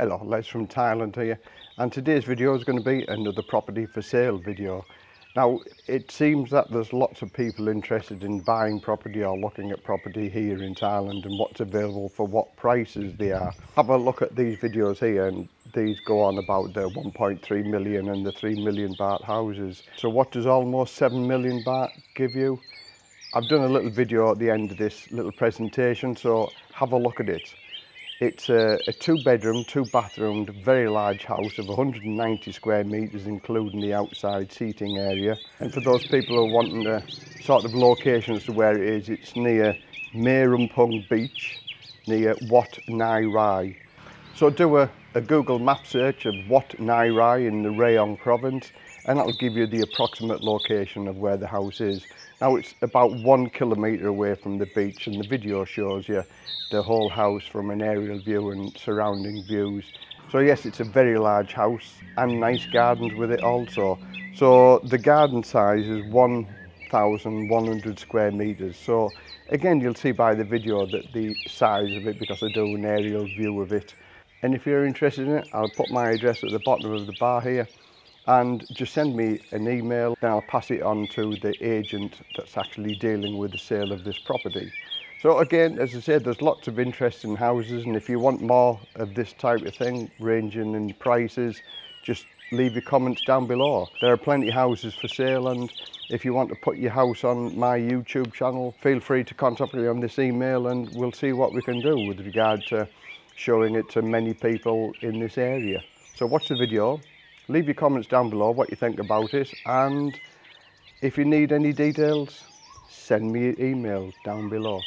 Hello, Les from Thailand here and today's video is going to be another property for sale video. Now it seems that there's lots of people interested in buying property or looking at property here in Thailand and what's available for what prices they are. Have a look at these videos here and these go on about the 1.3 million and the 3 million baht houses. So what does almost 7 million baht give you? I've done a little video at the end of this little presentation so have a look at it. It's a, a two bedroom, two-bathroom, very large house of 190 square metres including the outside seating area. And for those people who are wanting a sort of location as to where it is, it's near Merumpung Beach, near Wat Nai Rai. So do a, a Google map search of Wat Nai Rai in the Rayong province and that'll give you the approximate location of where the house is. Now it's about one kilometre away from the beach and the video shows you the whole house from an aerial view and surrounding views. So yes, it's a very large house and nice gardens with it also. So the garden size is 1,100 square metres. So again, you'll see by the video that the size of it because I do an aerial view of it. And if you're interested in it, I'll put my address at the bottom of the bar here and just send me an email then I'll pass it on to the agent that's actually dealing with the sale of this property. So again, as I said, there's lots of interest in houses and if you want more of this type of thing, ranging in prices, just leave your comments down below. There are plenty of houses for sale and if you want to put your house on my YouTube channel, feel free to contact me on this email and we'll see what we can do with regard to showing it to many people in this area. So watch the video, leave your comments down below what you think about it and if you need any details send me an email down below